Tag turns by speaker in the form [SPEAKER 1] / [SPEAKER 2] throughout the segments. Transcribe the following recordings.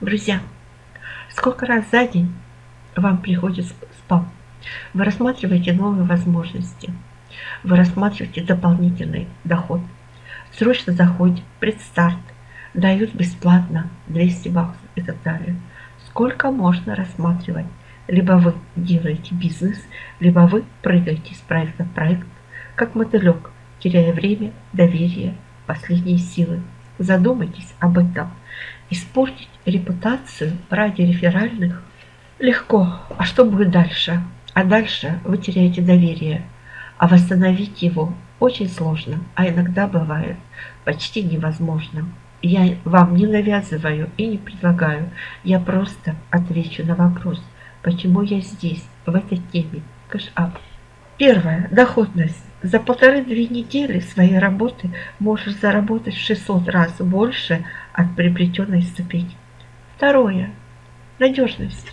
[SPEAKER 1] Друзья, сколько раз за день вам приходит спам? Вы рассматриваете новые возможности. Вы рассматриваете дополнительный доход. Срочно заходите, предстарт, дают бесплатно 200 баксов и так далее. Сколько можно рассматривать? Либо вы делаете бизнес, либо вы прыгаете с проекта в проект, как мотылек, теряя время, доверие, последние силы. Задумайтесь об этом. Испортить репутацию ради реферальных легко. А что будет дальше? А дальше вы теряете доверие. А восстановить его очень сложно, а иногда бывает почти невозможно. Я вам не навязываю и не предлагаю. Я просто отвечу на вопрос, почему я здесь, в этой теме. Cash Up. Первое. Доходность. За полторы-две недели своей работы можешь заработать в 600 раз больше от приобретенной ступени. Второе. Надежность.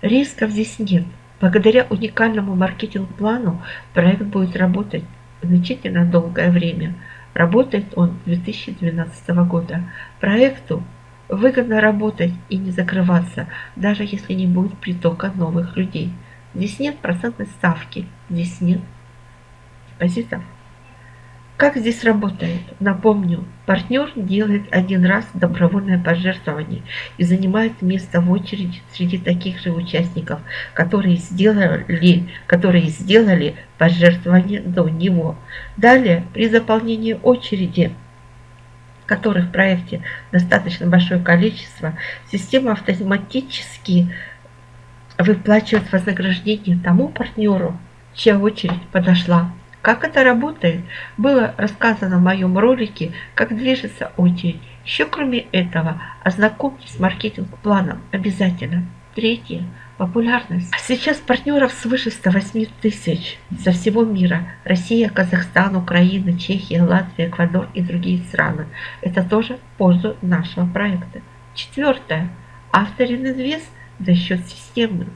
[SPEAKER 1] Рисков здесь нет. Благодаря уникальному маркетинг-плану проект будет работать значительно долгое время. Работает он с 2012 года. Проекту выгодно работать и не закрываться, даже если не будет притока новых людей. Здесь нет процентной ставки, здесь нет депозитов. Как здесь работает? Напомню, партнер делает один раз добровольное пожертвование и занимает место в очереди среди таких же участников, которые сделали, которые сделали пожертвование до него. Далее, при заполнении очереди, которых в проекте достаточно большое количество, система автоматически выплачивает вознаграждение тому партнеру, чья очередь подошла. Как это работает, было рассказано в моем ролике «Как движется очередь». Еще кроме этого, ознакомьтесь с маркетинг-планом обязательно. Третье. Популярность. Сейчас партнеров свыше 108 тысяч со всего мира. Россия, Казахстан, Украина, Чехия, Латвия, Эквадор и другие страны. Это тоже в пользу нашего проекта. Четвертое. Авторинвест за счет системы.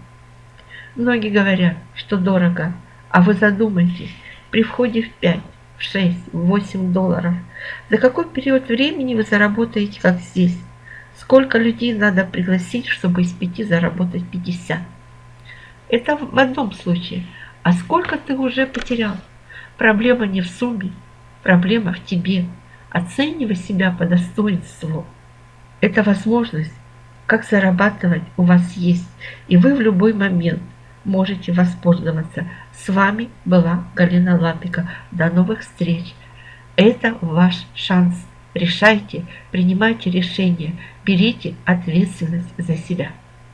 [SPEAKER 1] Многие говорят, что дорого, а вы задумайтесь, при входе в 5, в 6, в 8 долларов. За какой период времени вы заработаете, как здесь? Сколько людей надо пригласить, чтобы из 5 заработать 50? Это в одном случае. А сколько ты уже потерял? Проблема не в сумме, проблема в тебе. Оценивай себя по достоинству. Это возможность, как зарабатывать у вас есть, и вы в любой момент можете воспользоваться. С вами была Галина Лапика. До новых встреч. Это ваш шанс. Решайте, принимайте решения, берите ответственность за себя.